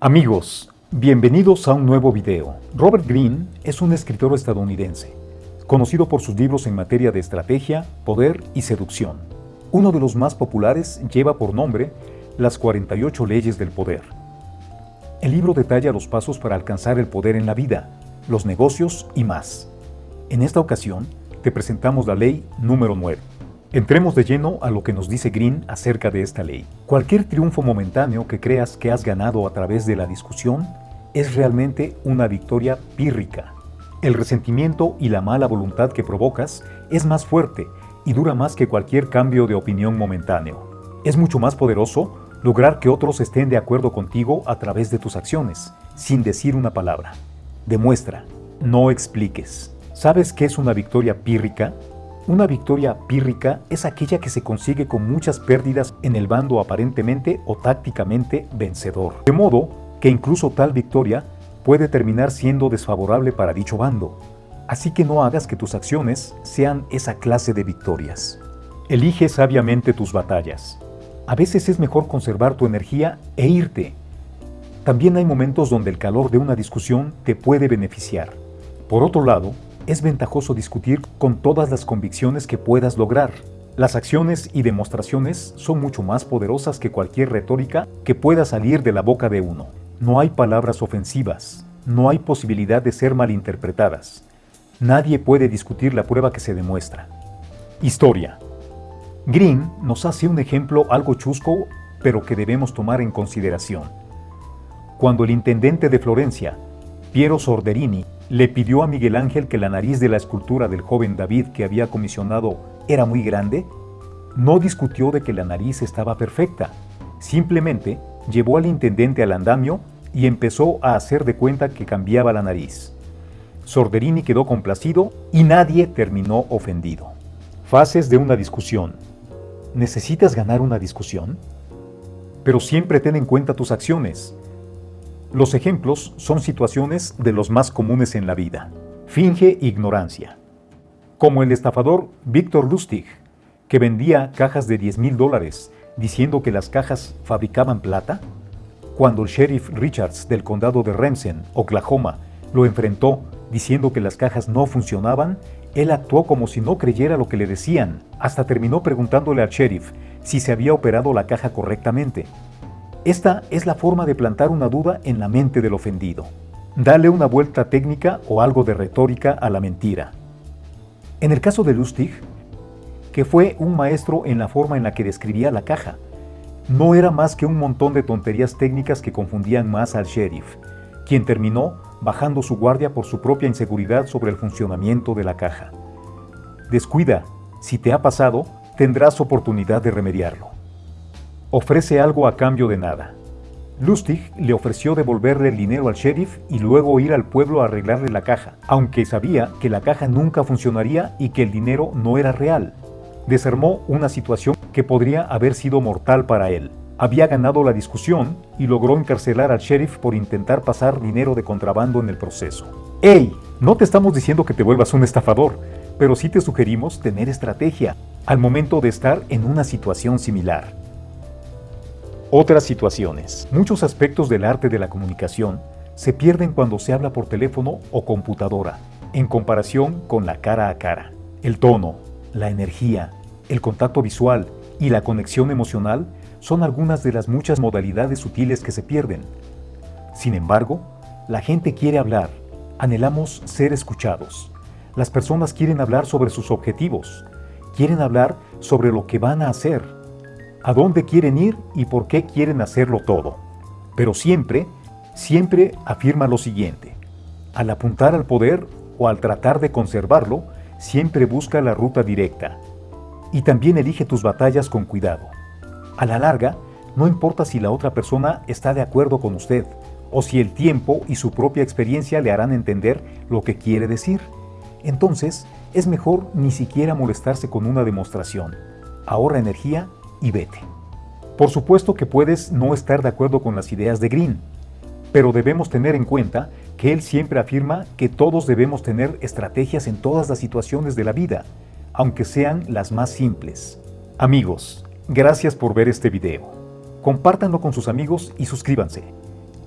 Amigos, bienvenidos a un nuevo video. Robert Greene es un escritor estadounidense, conocido por sus libros en materia de estrategia, poder y seducción. Uno de los más populares lleva por nombre Las 48 leyes del poder. El libro detalla los pasos para alcanzar el poder en la vida, los negocios y más. En esta ocasión, te presentamos la ley número 9. Entremos de lleno a lo que nos dice Green acerca de esta ley. Cualquier triunfo momentáneo que creas que has ganado a través de la discusión es realmente una victoria pírrica. El resentimiento y la mala voluntad que provocas es más fuerte y dura más que cualquier cambio de opinión momentáneo. Es mucho más poderoso lograr que otros estén de acuerdo contigo a través de tus acciones, sin decir una palabra. Demuestra, no expliques. ¿Sabes qué es una victoria pírrica? Una victoria pírrica es aquella que se consigue con muchas pérdidas en el bando aparentemente o tácticamente vencedor. De modo que incluso tal victoria puede terminar siendo desfavorable para dicho bando. Así que no hagas que tus acciones sean esa clase de victorias. Elige sabiamente tus batallas. A veces es mejor conservar tu energía e irte. También hay momentos donde el calor de una discusión te puede beneficiar. Por otro lado, es ventajoso discutir con todas las convicciones que puedas lograr. Las acciones y demostraciones son mucho más poderosas que cualquier retórica que pueda salir de la boca de uno. No hay palabras ofensivas, no hay posibilidad de ser malinterpretadas. Nadie puede discutir la prueba que se demuestra. Historia. Green nos hace un ejemplo algo chusco, pero que debemos tomar en consideración. Cuando el intendente de Florencia, Piero Sorderini, le pidió a Miguel Ángel que la nariz de la escultura del joven David que había comisionado era muy grande, no discutió de que la nariz estaba perfecta, simplemente llevó al intendente al andamio y empezó a hacer de cuenta que cambiaba la nariz. Sorderini quedó complacido y nadie terminó ofendido. Fases de una discusión. ¿Necesitas ganar una discusión? Pero siempre ten en cuenta tus acciones. Los ejemplos son situaciones de los más comunes en la vida. Finge ignorancia. Como el estafador Víctor Lustig, que vendía cajas de 10 mil dólares diciendo que las cajas fabricaban plata. Cuando el sheriff Richards del condado de Remsen, Oklahoma, lo enfrentó diciendo que las cajas no funcionaban, él actuó como si no creyera lo que le decían, hasta terminó preguntándole al sheriff si se había operado la caja correctamente. Esta es la forma de plantar una duda en la mente del ofendido. Dale una vuelta técnica o algo de retórica a la mentira. En el caso de Lustig, que fue un maestro en la forma en la que describía la caja, no era más que un montón de tonterías técnicas que confundían más al sheriff, quien terminó bajando su guardia por su propia inseguridad sobre el funcionamiento de la caja. Descuida, si te ha pasado, tendrás oportunidad de remediarlo ofrece algo a cambio de nada. Lustig le ofreció devolverle el dinero al sheriff y luego ir al pueblo a arreglarle la caja, aunque sabía que la caja nunca funcionaría y que el dinero no era real. Desarmó una situación que podría haber sido mortal para él. Había ganado la discusión y logró encarcelar al sheriff por intentar pasar dinero de contrabando en el proceso. ¡Ey! No te estamos diciendo que te vuelvas un estafador, pero sí te sugerimos tener estrategia al momento de estar en una situación similar. Otras situaciones. Muchos aspectos del arte de la comunicación se pierden cuando se habla por teléfono o computadora, en comparación con la cara a cara. El tono, la energía, el contacto visual y la conexión emocional son algunas de las muchas modalidades sutiles que se pierden. Sin embargo, la gente quiere hablar, anhelamos ser escuchados. Las personas quieren hablar sobre sus objetivos, quieren hablar sobre lo que van a hacer, a dónde quieren ir y por qué quieren hacerlo todo. Pero siempre, siempre afirma lo siguiente. Al apuntar al poder o al tratar de conservarlo, siempre busca la ruta directa. Y también elige tus batallas con cuidado. A la larga, no importa si la otra persona está de acuerdo con usted o si el tiempo y su propia experiencia le harán entender lo que quiere decir. Entonces, es mejor ni siquiera molestarse con una demostración. Ahorra energía y vete. Por supuesto que puedes no estar de acuerdo con las ideas de Green, pero debemos tener en cuenta que él siempre afirma que todos debemos tener estrategias en todas las situaciones de la vida, aunque sean las más simples. Amigos, gracias por ver este video. Compártanlo con sus amigos y suscríbanse.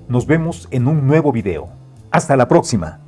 Nos vemos en un nuevo video. Hasta la próxima.